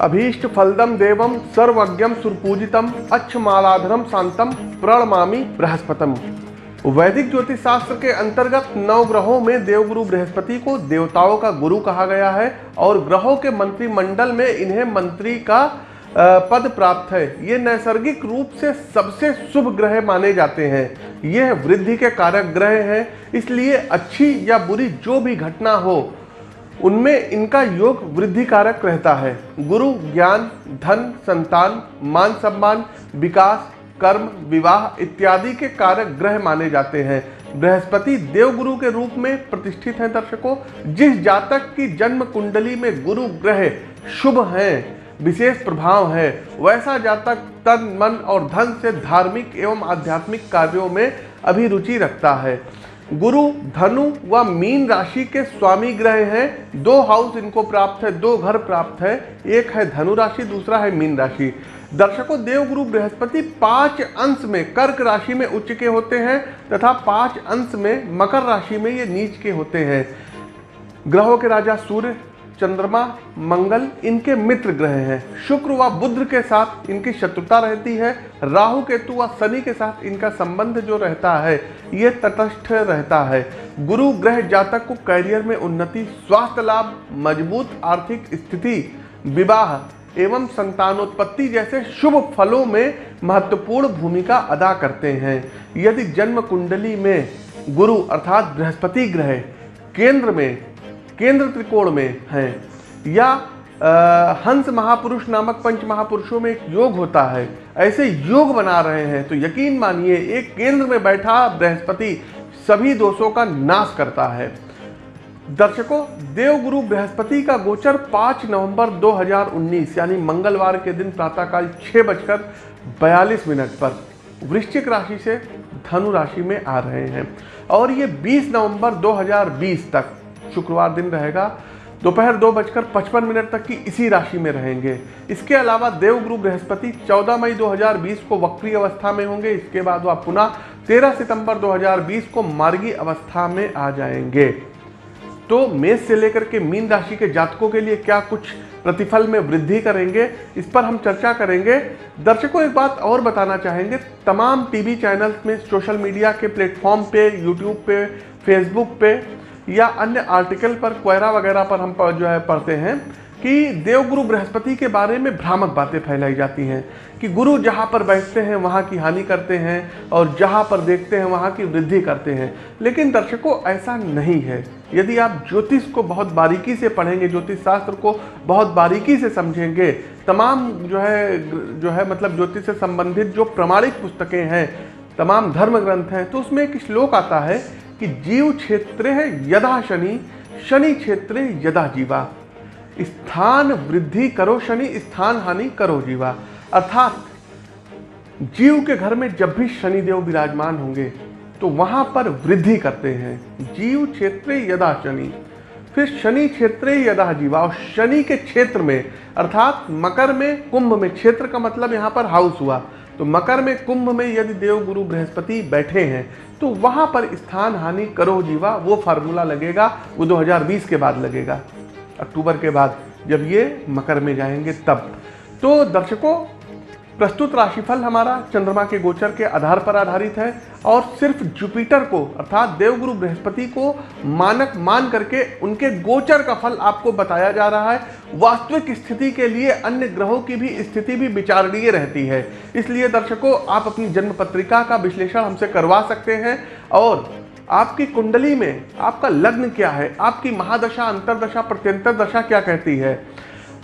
अभीष्ट फलदम देवम सर्वज्ञम सुरपूजितम अच्छमालाधरम शांतम प्रणमामी बृहस्पतम। वैदिक ज्योतिष शास्त्र के अंतर्गत नौ ग्रहों में देवगुरु बृहस्पति को देवताओं का गुरु कहा गया है और ग्रहों के मंत्रिमंडल में इन्हें मंत्री का पद प्राप्त है। ये नैसर्गिक रूप से सबसे शुभ ग्रह माने जाते हैं। यह वृद्धि के कारक ग्रह हैं, इसलिए अच्छी या बुरी जो भी घटना हो उनमें इनका योग वृद्धि कारक रहता है। गुरु, ज्ञान, धन, संतान, मान सम्मान, विकास, कर्म, विवाह इत्यादि के कारक ग्रह माने जाते हैं। बृहस्पति देवगुरु के रूप में प्रतिष्ठित हैं दर्शकों। जिस जातक की जन्म कुंडली में गुरु ग्रह शुभ हैं, विशेष प्रभाव है, वैसा जातक तन, मन और धन से धार्मिक एवं आध्यात्मिक कार्यों में अभिरुचि रखता है। गुरु, धनु व मीन राशि के स्वामी ग्रह हैं। दो हाउस इनको प्राप्त है, दो घर प्राप्त है। एक है धनु राशि, दूसरा है मीन राशि। दर्शकों, देवगुरु बृहस्पति पाँच अंश में कर्क राशि में उच्च के होते हैं तथा पाँच अंश में मकर राशि में ये नीच के होते हैं। ग्रहों के राजा सूर्य चंद्रमा, मंगल इनके मित्र ग्रह हैं। शुक्र व बुद्ध के साथ इनकी शत्रुता रहती है। राहु, केतु व शनि के साथ इनका संबंध जो रहता है, ये तटस्थ रहता है। गुरु ग्रह जातक को कैरियर में उन्नति, स्वास्थ्य लाभ, मज़बूत आर्थिक स्थिति, विवाह एवं संतानोत्पत्ति जैसे शुभ फलों में महत्वपूर्ण भूमिका अदा करते हैं। यदि जन्म कुंडली में गुरु अर्थात बृहस्पति ग्रह केंद्र में केंद्र त्रिकोण में हैं। या आ, हंस महापुरुष नामक पंच महापुरुषों में एक योग होता है। ऐसे योग बना रहे हैं तो यकीन मानिए एक केंद्र में बैठा बृहस्पति सभी दोषों का नाश करता है। दर्शकों देवगुरु बृहस्पति का गोचर 5 नवंबर 2019 यानी मंगलवार के दिन प्रातःकाल छः बजकर बयालीस मिनट पर वृश्चिक राशि से धनु राशि में आ रहे हैं। और ये 20 नवंबर 2020 तक शुक्रवार दिन रहेगा। दोपहर दो बजकर पचपन मिनट तक की इसी राशि में रहेंगे। इसके अलावा देवगुरु बृहस्पति 14 मई 2020 को वक्री अवस्था में होंगे। इसके बाद वह पुनः 13 सितंबर 2020 को मार्गी अवस्था में आ जाएँगे। तो मेष से लेकर के मीन राशि के जातकों के लिए क्या कुछ प्रतिफल में वृद्धि करेंगे, इस पर हम चर्चा करेंगे। दर्शकों, एक बात और बताना चाहेंगे। तमाम टीवी चैनल्स में सोशल मीडिया के प्लेटफॉर्म पे, यूट्यूब पे, फेसबुक पे या अन्य आर्टिकल पर क्वेरा वगैरह पर हम जो है पढ़ते हैं कि देवगुरु बृहस्पति के बारे में भ्रामक बातें फैलाई जाती हैं कि गुरु जहाँ पर बैठते हैं, वहाँ की हानि करते हैं और जहाँ पर देखते हैं, वहाँ की वृद्धि करते हैं। लेकिन दर्शकों, ऐसा नहीं है। यदि आप ज्योतिष को बहुत बारीकी से पढ़ेंगे, ज्योतिष शास्त्र को बहुत बारीकी से समझेंगे, तमाम जो है जो है मतलब ज्योतिष से संबंधित जो प्रमाणिक पुस्तकें हैं, तमाम धर्म ग्रंथ हैं तो उसमें एक श्लोक आता है कि जीव क्षेत्र यदा शनि शनि क्षेत्र यदा जीवा। स्थान वृद्धि करो शनि, स्थान हानि करो जीवा। अर्थात जीव के घर में जब भी शनिदेव विराजमान होंगे तो वहाँ पर वृद्धि करते हैं। जीव क्षेत्र यदा शनि, फिर शनि क्षेत्र यदा जीवा। और शनि के क्षेत्र में, अर्थात मकर में, कुंभ में, क्षेत्र का मतलब यहाँ पर हाउस हुआ। तो मकर में कुंभ में यदि देव गुरु बृहस्पति बैठे हैं तो वहाँ पर स्थान हानि करो जीवा, वो फार्मूला लगेगा, वो 2020 के बाद लगेगा, अक्टूबर के बाद, जब ये मकर में जाएँगे तब। तो दर्शकों प्रस्तुत राशिफल हमारा चंद्रमा के गोचर के आधार पर आधारित है और सिर्फ़ जुपिटर को, अर्थात देवगुरु बृहस्पति को मानक मान करके उनके गोचर का फल आपको बताया जा रहा है। वास्तविक स्थिति के लिए अन्य ग्रहों की भी स्थिति भी विचारणीय रहती है। इसलिए दर्शकों, आप अपनी जन्म पत्रिका का विश्लेषण हमसे करवा सकते हैं और आपकी कुंडली में आपका लग्न क्या है? आपकी महादशा, अंतरदशा, प्रत्यंतर दशा क्या कहती है?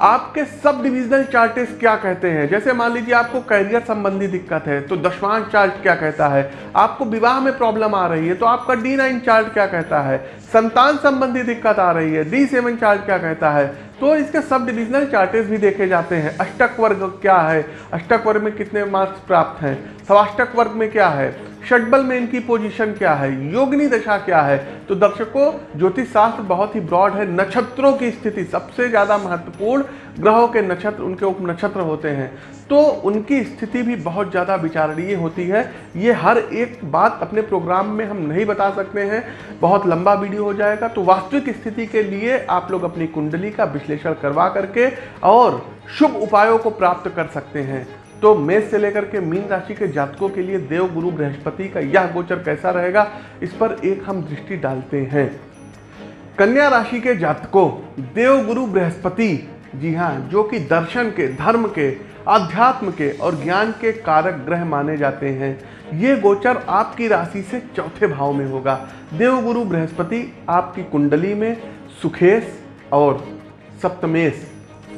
आपके सब डिविजनल चार्टेस क्या कहते हैं? जैसे मान लीजिए आपको कैरियर संबंधी दिक्कत है तो दशवांश चार्ट क्या कहता है? आपको विवाह में प्रॉब्लम आ रही है तो आपका डी नाइन चार्ट क्या कहता है? संतान संबंधी दिक्कत आ रही है डी सेवन चार्ट क्या कहता है? तो इसके सब डिविजनल चार्टेस भी देखे जाते हैं। अष्टक वर्ग क्या है? अष्टक वर्ग में कितने मार्क्स प्राप्त हैं? सवाष्टक वर्ग में क्या है? षटबल में इनकी पोजीशन क्या है? योगनी दशा क्या है? तो दर्शकों ज्योतिष शास्त्र बहुत ही ब्रॉड है। नक्षत्रों की स्थिति सबसे ज़्यादा महत्वपूर्ण ग्रहों के नक्षत्र, उनके उप नक्षत्र होते हैं। तो उनकी स्थिति भी बहुत ज़्यादा विचारणीय होती है। ये हर एक बात अपने प्रोग्राम में हम नहीं बता सकते हैं। बहुत लंबा वीडियो हो जाएगा। तो वास्तविक स्थिति के लिए आप लोग अपनी कुंडली का विश्लेषण करवा करके और शुभ उपायों को प्राप्त कर सकते हैं। तो मेष से लेकर के मीन राशि के जातकों के लिए देव, गुरु, बृहस्पति का यह गोचर कैसा रहेगा, इस पर एक हम दृष्टि डालते हैं। कन्या राशि के जातकों, देव, गुरु, बृहस्पति, जी हाँ जो कि दर्शन के, धर्म के अध्यात्म के और ज्ञान के कारक ग्रह माने जाते हैं। ये गोचर आपकी राशि से चौथे भाव में होगा। देवगुरु बृहस्पति आपकी कुंडली में सुखेश और सप्तमेश।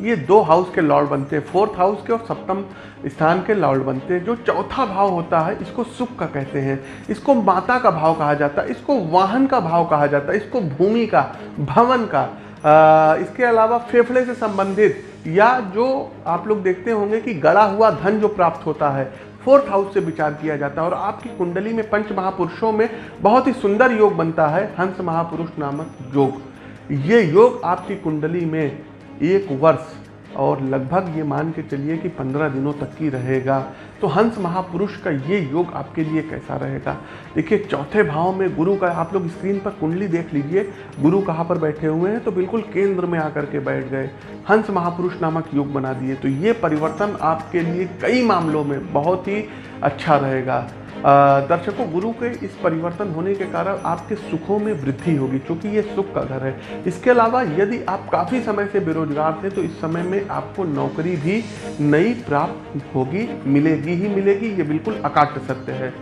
ये दो हाउस के लॉर्ड बनते हैं। फोर्थ हाउस के और सप्तम स्थान के लॉर्ड बनते हैं जो चौथा भाव होता है इसको सुख का कहते हैं। इसको माता का भाव कहा जाता है इसको वाहन का भाव कहा जाता है इसको भूमि का भवन का। आ, इसके अलावा फेफड़े से संबंधित या जो आप लोग देखते होंगे कि गड़ा हुआ धन जो प्राप्त होता है फोर्थ हाउस से विचार किया जाता है। और आपकी कुंडली में पंच महापुरुषों में बहुत ही सुंदर योग बनता है हंस महापुरुष नामक योग। ये योग आपकी कुंडली में एक वर्ष, और लगभग ये मान के चलिए कि पंद्रह दिनों तक की रहेगा। तो हंस महापुरुष का ये योग आपके लिए कैसा रहेगा? देखिए, चौथे भाव में गुरु का, आप लोग स्क्रीन पर कुंडली देख लीजिए। गुरु कहाँ पर बैठे हुए हैं? तो बिल्कुल केंद्र में आकर के बैठ गए। हंस महापुरुष नामक योग बना दिए। तो ये परिवर्तन आपके लिए कई मामलों में बहुत ही अच्छा रहेगा। दर्शकों, गुरु के इस परिवर्तन होने के कारण आपके सुखों में वृद्धि होगी क्योंकि ये सुख का घर है। इसके अलावा यदि आप काफ़ी समय से बेरोजगार थे तो इस समय में आपको नौकरी भी नई प्राप्त होगी, मिलेगी ही मिलेगी, ये बिल्कुल अकाट सत्य है।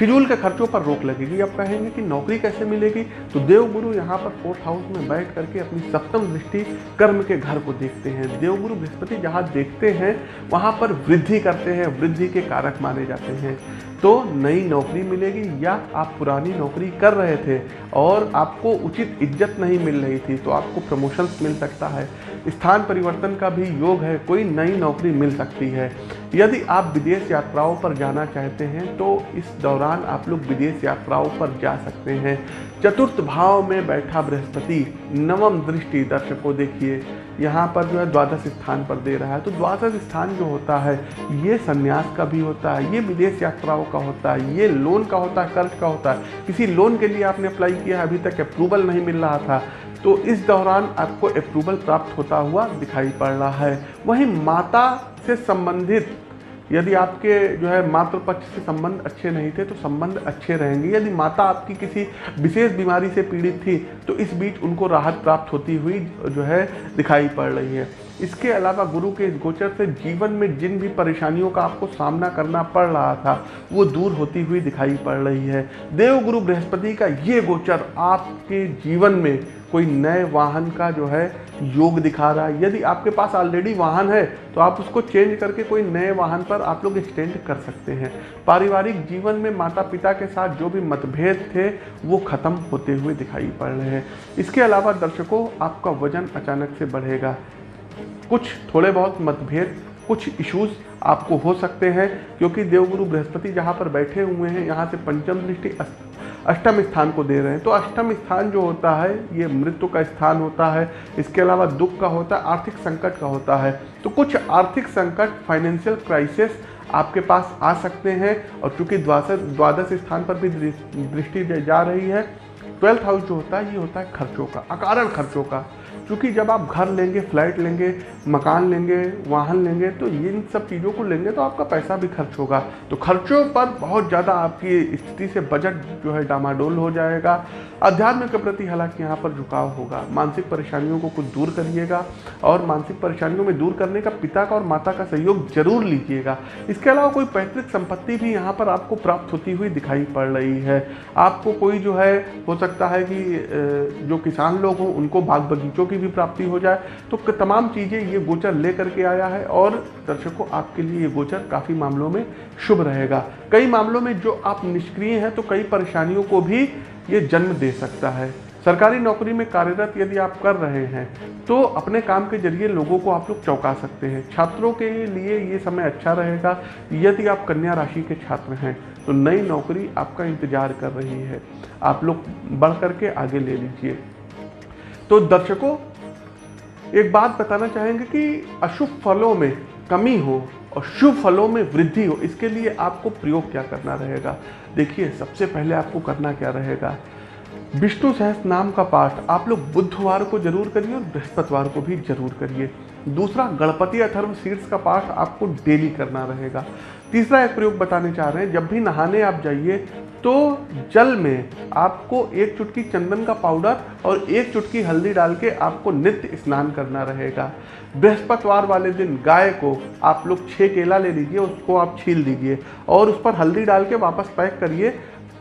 फिजूल के खर्चों पर रोक लगेगी। अब कहेंगे कि नौकरी कैसे मिलेगी? तो देवगुरु यहाँ पर फोर्थ हाउस में बैठ करके अपनी सप्तम दृष्टि कर्म के घर को देखते हैं। देवगुरु बृहस्पति जहाँ देखते हैं, वहाँ पर वृद्धि करते हैं, वृद्धि के कारक माने जाते हैं। तो नई नौकरी मिलेगी या आप पुरानी नौकरी कर रहे थे और आपको उचित इज़्ज़त नहीं मिल रही थी तो आपको प्रमोशंस मिल सकता है। स्थान परिवर्तन का भी योग है, कोई नई नौकरी मिल सकती है। यदि आप विदेश यात्राओं पर जाना चाहते हैं तो इस दौरान आप लोग विदेश यात्राओं पर जा सकते हैं। चतुर्थ भाव में बैठा बृहस्पति, नवम दृष्टि दर्शकों देखिए। यहाँ पर जो है द्वादश स्थान पर दे रहा है। तो द्वादश स्थान जो होता है, ये संन्यास का भी होता है, ये विदेश यात्राओं का होता है, ये लोन का होता है, कर्ज का होता है। किसी लोन के लिए आपने अप्लाई किया है, अभी तक अप्रूवल नहीं मिल रहा था। तो इस दौरान आपको अप्रूवल प्राप्त होता हुआ दिखाई पड़ रहा है। वहीं माता से संबंधित, यदि आपके जो है मातृ पक्ष से संबंध अच्छे नहीं थे तो संबंध अच्छे रहेंगे। यदि माता आपकी किसी विशेष बीमारी से पीड़ित थी तो इस बीच उनको राहत प्राप्त होती हुई जो है दिखाई पड़ रही है। इसके अलावा गुरु के इस गोचर से जीवन में जिन भी परेशानियों का आपको सामना करना पड़ रहा था, वो दूर होती हुई दिखाई पड़ रही है। देव गुरु बृहस्पति का ये गोचर आपके जीवन में कोई नए वाहन का जो है योग दिखा रहा है। यदि आपके पास ऑलरेडी वाहन है तो आप उसको चेंज करके कोई नए वाहन पर आप लोग एक्सटेंड कर सकते हैं। पारिवारिक जीवन में माता पिता के साथ जो भी मतभेद थे, वो ख़त्म होते हुए दिखाई पड़ रहे हैं। इसके अलावा दर्शकों, आपका वज़न अचानक से बढ़ेगा। कुछ थोड़े बहुत मतभेद, कुछ इश्यूज़ आपको हो सकते हैं, क्योंकि देवगुरु बृहस्पति जहाँ पर बैठे हुए हैं, यहाँ से पंचम दृष्टि अष्टम स्थान को दे रहे हैं। तो अष्टम स्थान जो होता है, ये मृत्यु का स्थान होता है। इसके अलावा दुख का होता है, आर्थिक संकट का होता है। तो कुछ आर्थिक संकट फाइनेंशियल क्राइसिस आपके पास आ सकते हैं और चूँकि द्वादश द्वादश स्थान पर भी दृष्टि जा रही है ट्वेल्थ हाउस जो होता है, ये होता है खर्चों का, अकारण खर्चों का। क्योंकि जब आप घर लेंगे, फ्लैट लेंगे, मकान लेंगे, वाहन लेंगे तो इन सब चीज़ों को लेंगे तो आपका पैसा भी खर्च होगा। तो खर्चों पर बहुत ज़्यादा आपकी स्थिति से बजट जो है डामाडोल हो जाएगा। अध्यात्म के प्रति हालाँकि यहाँ पर झुकाव होगा। मानसिक परेशानियों को कुछ दूर करिएगा और मानसिक परेशानियों में दूर करने का पिता का और माता का सहयोग ज़रूर लीजिएगा। इसके अलावा कोई पैतृक संपत्ति भी यहाँ पर आपको प्राप्त होती हुई दिखाई पड़ रही है। आपको कोई जो है, हो सकता है कि जो किसान लोग हों, उनको बाग बगीचों की भी प्राप्ति हो जाए। तो तमाम चीज़ें ये गोचर ले करके आया है और दर्शकों, आपके लिए ये गोचर काफ़ी मामलों में शुभ रहेगा। कई मामलों में जो आप निष्क्रिय हैं तो कई परेशानियों को भी ये जन्म दे सकता है। सरकारी नौकरी में कार्यरत यदि आप कर रहे हैं तो अपने काम के ज़रिए लोगों को आप लोग चौंका सकते हैं। छात्रों के लिए ये समय अच्छा रहेगा, यदि आप कन्या राशि के छात्र हैं तो नई नौकरी आपका इंतज़ार कर रही है। आप लोग बढ़ करके आगे ले लीजिए। तो दर्शकों एक बात बताना चाहेंगे कि अशुभ फलों में कमी हो और शुभ फलों में वृद्धि हो, इसके लिए आपको प्रयोग क्या करना रहेगा? देखिए, सबसे पहले आपको करना क्या रहेगा? विष्णु सहस नाम का पाठ आप लोग बुधवार को ज़रूर करिए और बृहस्पतिवार को भी ज़रूर करिए। दूसरा, गणपति अथर्व शीर्ष का पाठ आपको डेली करना रहेगा। तीसरा, एक प्रयोग बताने चाह रहे हैं, जब भी नहाने आप जाइए तो जल में आपको एक चुटकी चंदन का पाउडर और एक चुटकी हल्दी डाल के आपको नित्य स्नान करना रहेगा। बृहस्पतिवार वाले दिन गाय को आप लोग छः केला ले लीजिए, उसको आप छील दीजिए और उस पर हल्दी डाल के वापस पैक करिए।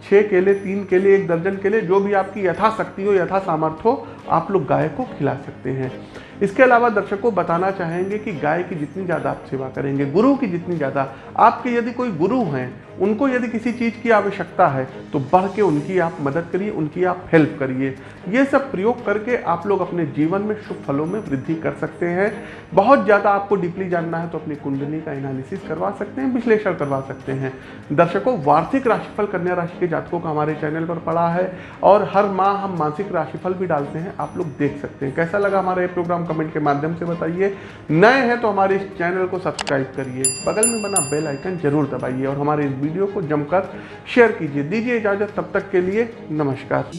छः केले, तीन केले, एक दर्जन केले, जो भी आपकी यथाशक्ति हो यथा सामर्थ्य हो, आप लोग गाय को खिला सकते हैं। इसके अलावा दर्शकों बताना चाहेंगे कि गाय की जितनी ज़्यादा आप सेवा करेंगे, गुरु की जितनी ज़्यादा, आपके यदि कोई गुरु हैं, उनको यदि किसी चीज़ की आवश्यकता है तो बढ़ के उनकी आप मदद करिए, उनकी आप हेल्प करिए। ये सब प्रयोग करके आप लोग अपने जीवन में शुभ फलों में वृद्धि कर सकते हैं। बहुत ज़्यादा आपको डीपली जानना है तो अपनी कुंडली का एनालिसिस करवा सकते हैं, विश्लेषण करवा सकते हैं। दर्शकों, वार्षिक राशिफल कन्या राशि के जातकों का हमारे चैनल पर पड़ा है, और हर माह हम मासिक राशिफल भी डालते हैं, आप लोग देख सकते हैं। कैसा लगा हमारा ये प्रोग्राम? कमेंट के माध्यम से बताइए। नए हैं तो हमारे इस चैनल को सब्सक्राइब करिए। बगल में बना बेल आइकन ज़रूर दबाइए और हमारे इस वीडियो को जमकर शेयर कीजिए। दीजिए इजाज़त, तब तक के लिए नमस्कार।